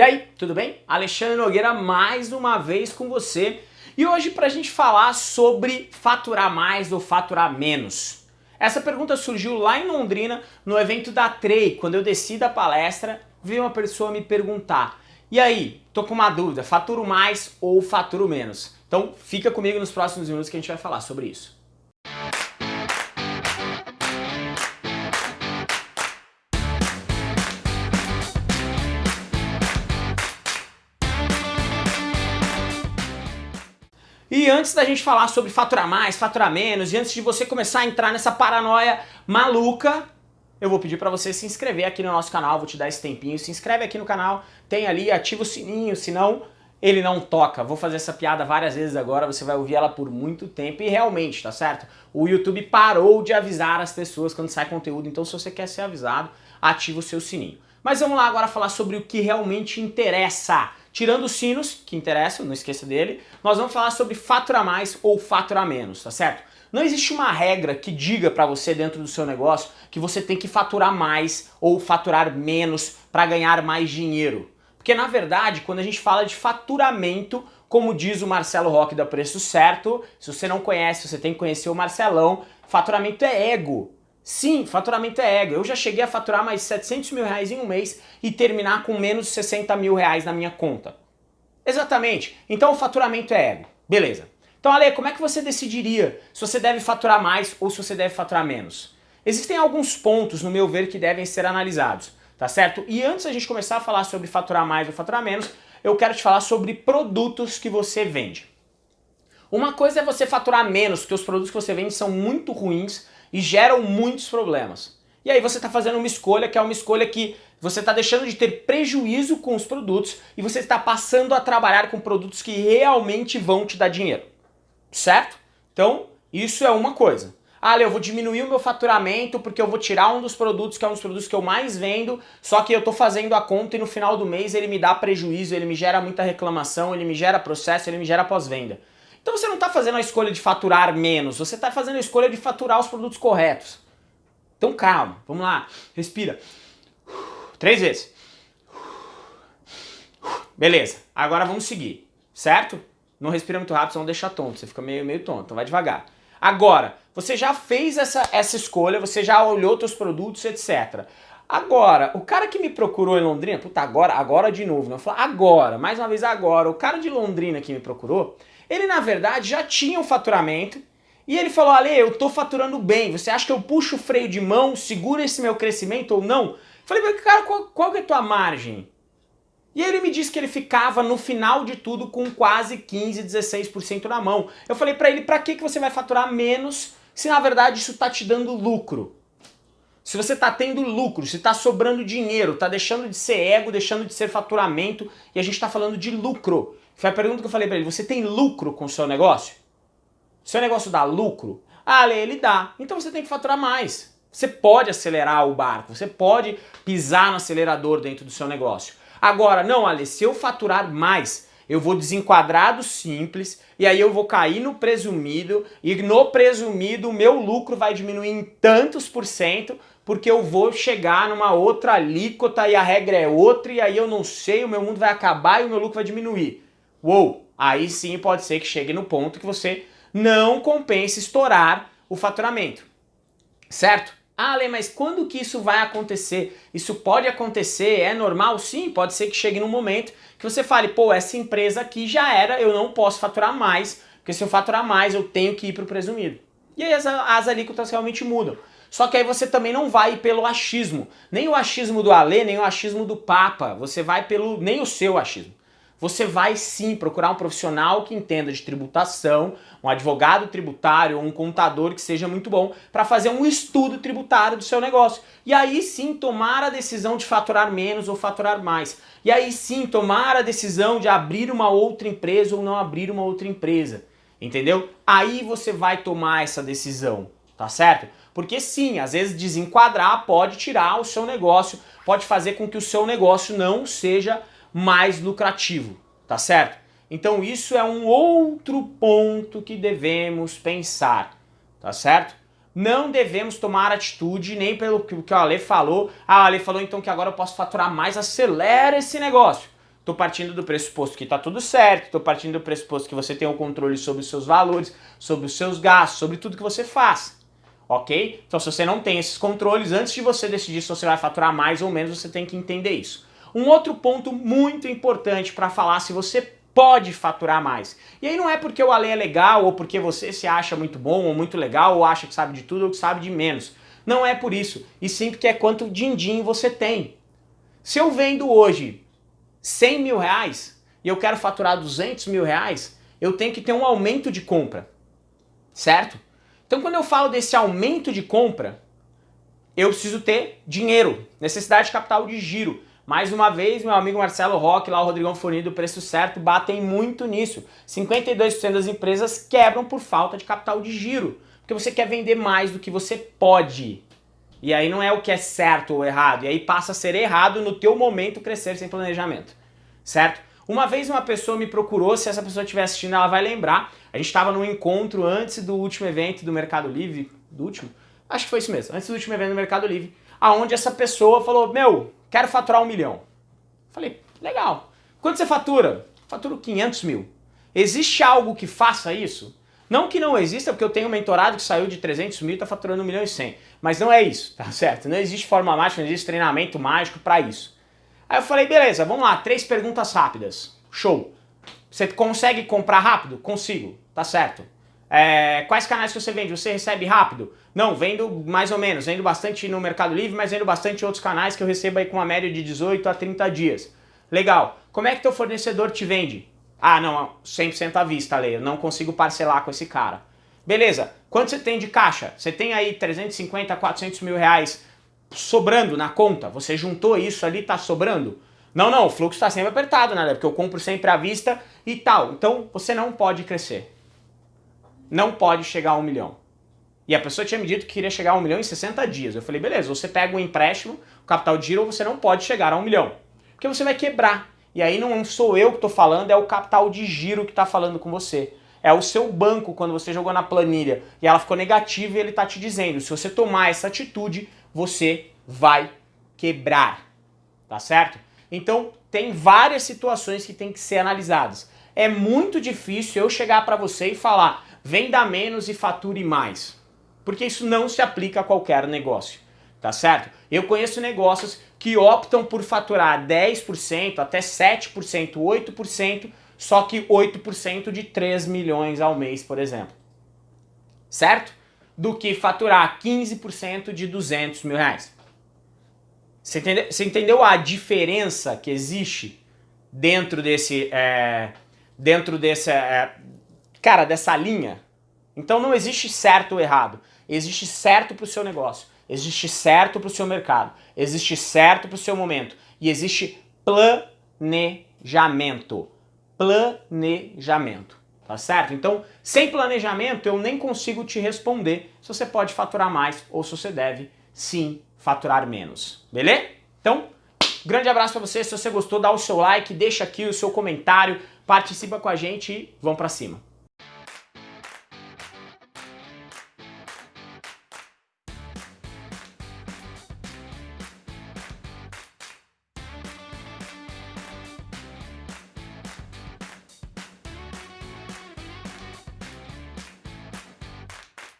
E aí, tudo bem? Alexandre Nogueira mais uma vez com você e hoje para a gente falar sobre faturar mais ou faturar menos. Essa pergunta surgiu lá em Londrina no evento da Trey, quando eu desci da palestra, veio uma pessoa me perguntar e aí, tô com uma dúvida, faturo mais ou faturo menos? Então fica comigo nos próximos minutos que a gente vai falar sobre isso. E antes da gente falar sobre faturar mais, faturar menos, e antes de você começar a entrar nessa paranoia maluca, eu vou pedir para você se inscrever aqui no nosso canal, vou te dar esse tempinho, se inscreve aqui no canal, tem ali, ativa o sininho, senão ele não toca. Vou fazer essa piada várias vezes agora, você vai ouvir ela por muito tempo e realmente, tá certo? O YouTube parou de avisar as pessoas quando sai conteúdo, então se você quer ser avisado, ativa o seu sininho. Mas vamos lá agora falar sobre o que realmente interessa. Tirando os sinos, que interessam, não esqueça dele, nós vamos falar sobre faturar mais ou faturar menos, tá certo? Não existe uma regra que diga para você dentro do seu negócio que você tem que faturar mais ou faturar menos para ganhar mais dinheiro. Porque na verdade, quando a gente fala de faturamento, como diz o Marcelo Roque da Preço Certo, se você não conhece, você tem que conhecer o Marcelão, faturamento é ego. Sim, faturamento é ego. Eu já cheguei a faturar mais 700 mil reais em um mês e terminar com menos de 60 mil reais na minha conta. Exatamente. Então o faturamento é ego. Beleza. Então, Ale, como é que você decidiria se você deve faturar mais ou se você deve faturar menos? Existem alguns pontos, no meu ver, que devem ser analisados, tá certo? E antes da gente começar a falar sobre faturar mais ou faturar menos, eu quero te falar sobre produtos que você vende. Uma coisa é você faturar menos, porque os produtos que você vende são muito ruins e geram muitos problemas. E aí você está fazendo uma escolha que é uma escolha que você está deixando de ter prejuízo com os produtos e você está passando a trabalhar com produtos que realmente vão te dar dinheiro. Certo? Então, isso é uma coisa. Ah, eu vou diminuir o meu faturamento porque eu vou tirar um dos produtos que é um dos produtos que eu mais vendo, só que eu estou fazendo a conta e no final do mês ele me dá prejuízo, ele me gera muita reclamação, ele me gera processo, ele me gera pós-venda. Então você não está fazendo a escolha de faturar menos, você está fazendo a escolha de faturar os produtos corretos. Então calma, vamos lá, respira. Três vezes. Beleza, agora vamos seguir, certo? Não respira muito rápido, senão deixa tonto, você fica meio, meio tonto, então vai devagar. Agora, você já fez essa, essa escolha, você já olhou seus produtos, etc. Agora, o cara que me procurou em Londrina, puta, agora, agora de novo, né? Eu falo agora, mais uma vez agora, o cara de Londrina que me procurou, ele, na verdade, já tinha um faturamento e ele falou, Ale, eu tô faturando bem, você acha que eu puxo o freio de mão, segura esse meu crescimento ou não? Falei, cara, qual, qual é a tua margem? E ele me disse que ele ficava no final de tudo com quase 15, 16% na mão. Eu falei para ele, para que, que você vai faturar menos se na verdade isso tá te dando lucro? Se você tá tendo lucro, se tá sobrando dinheiro, tá deixando de ser ego, deixando de ser faturamento e a gente tá falando de lucro. Foi a pergunta que eu falei pra ele, você tem lucro com o seu negócio? Seu negócio dá lucro? Ah, ele dá. Então você tem que faturar mais. Você pode acelerar o barco, você pode pisar no acelerador dentro do seu negócio. Agora, não, Ale, se eu faturar mais, eu vou desenquadrar do simples e aí eu vou cair no presumido e no presumido o meu lucro vai diminuir em tantos por cento porque eu vou chegar numa outra alíquota e a regra é outra e aí eu não sei, o meu mundo vai acabar e o meu lucro vai diminuir. Uou, aí sim pode ser que chegue no ponto que você não compense estourar o faturamento, certo? Ah, Lê, mas quando que isso vai acontecer? Isso pode acontecer, é normal? Sim, pode ser que chegue num momento que você fale, pô, essa empresa aqui já era, eu não posso faturar mais, porque se eu faturar mais eu tenho que ir para o presumido. E aí as, as alíquotas realmente mudam. Só que aí você também não vai pelo achismo. Nem o achismo do Alê, nem o achismo do Papa. Você vai pelo... nem o seu achismo você vai sim procurar um profissional que entenda de tributação, um advogado tributário ou um contador que seja muito bom para fazer um estudo tributário do seu negócio. E aí sim tomar a decisão de faturar menos ou faturar mais. E aí sim tomar a decisão de abrir uma outra empresa ou não abrir uma outra empresa. Entendeu? Aí você vai tomar essa decisão, tá certo? Porque sim, às vezes desenquadrar pode tirar o seu negócio, pode fazer com que o seu negócio não seja mais lucrativo, tá certo? Então isso é um outro ponto que devemos pensar, tá certo? Não devemos tomar atitude nem pelo que o Ale falou. Ah, o Ale falou então que agora eu posso faturar mais, acelera esse negócio. Tô partindo do pressuposto que tá tudo certo, tô partindo do pressuposto que você tem o controle sobre os seus valores, sobre os seus gastos, sobre tudo que você faz. Ok? Então, se você não tem esses controles, antes de você decidir se você vai faturar mais ou menos, você tem que entender isso. Um outro ponto muito importante para falar se você pode faturar mais. E aí não é porque o Ale é legal, ou porque você se acha muito bom, ou muito legal, ou acha que sabe de tudo, ou que sabe de menos. Não é por isso. E sim porque é quanto din-din você tem. Se eu vendo hoje 100 mil reais e eu quero faturar 200 mil reais, eu tenho que ter um aumento de compra, certo? Então quando eu falo desse aumento de compra, eu preciso ter dinheiro, necessidade de capital de giro. Mais uma vez, meu amigo Marcelo Roque, lá o Rodrigão Fornido, preço certo, batem muito nisso. 52% das empresas quebram por falta de capital de giro, porque você quer vender mais do que você pode. E aí não é o que é certo ou errado, e aí passa a ser errado no teu momento crescer sem planejamento, certo? Uma vez uma pessoa me procurou, se essa pessoa estiver assistindo ela vai lembrar, a gente estava num encontro antes do último evento do Mercado Livre, do último? Acho que foi isso mesmo, antes do último evento do Mercado Livre, aonde essa pessoa falou, meu, quero faturar um milhão. Falei, legal. Quanto você fatura? Faturo 500 mil. Existe algo que faça isso? Não que não exista, porque eu tenho um mentorado que saiu de 300 mil e está faturando 1 milhão e 100. Mas não é isso, tá certo? Não existe forma mágica, não existe treinamento mágico para isso. Aí eu falei, beleza, vamos lá, três perguntas rápidas. Show. Você consegue comprar rápido? Consigo, tá certo. É, quais canais que você vende? Você recebe rápido? Não, vendo mais ou menos, vendo bastante no Mercado Livre, mas vendo bastante outros canais que eu recebo aí com uma média de 18 a 30 dias. Legal. Como é que teu fornecedor te vende? Ah, não, 100% à vista, Lei, eu não consigo parcelar com esse cara. Beleza, quanto você tem de caixa? Você tem aí 350, 400 mil reais sobrando na conta? Você juntou isso ali, tá sobrando? Não, não, o fluxo está sempre apertado, né? Porque eu compro sempre à vista e tal. Então, você não pode crescer não pode chegar a um milhão. E a pessoa tinha me dito que queria chegar a um milhão em 60 dias. Eu falei, beleza, você pega um empréstimo, o capital de giro, você não pode chegar a um milhão. Porque você vai quebrar. E aí não sou eu que estou falando, é o capital de giro que está falando com você. É o seu banco, quando você jogou na planilha e ela ficou negativa e ele está te dizendo, se você tomar essa atitude, você vai quebrar. Tá certo? Então, tem várias situações que tem que ser analisadas. É muito difícil eu chegar para você e falar, venda menos e fature mais. Porque isso não se aplica a qualquer negócio, tá certo? Eu conheço negócios que optam por faturar 10%, até 7%, 8%, só que 8% de 3 milhões ao mês, por exemplo. Certo? Do que faturar 15% de 200 mil reais. Você entendeu, você entendeu a diferença que existe dentro desse, é, dentro desse, é, cara, dessa linha. Então não existe certo ou errado. Existe certo para o seu negócio, existe certo para o seu mercado, existe certo para o seu momento e existe planejamento. Planejamento, tá certo? Então, sem planejamento eu nem consigo te responder se você pode faturar mais ou se você deve sim faturar menos, beleza? Então, grande abraço para você, se você gostou dá o seu like, deixa aqui o seu comentário, participa com a gente e vamos para cima.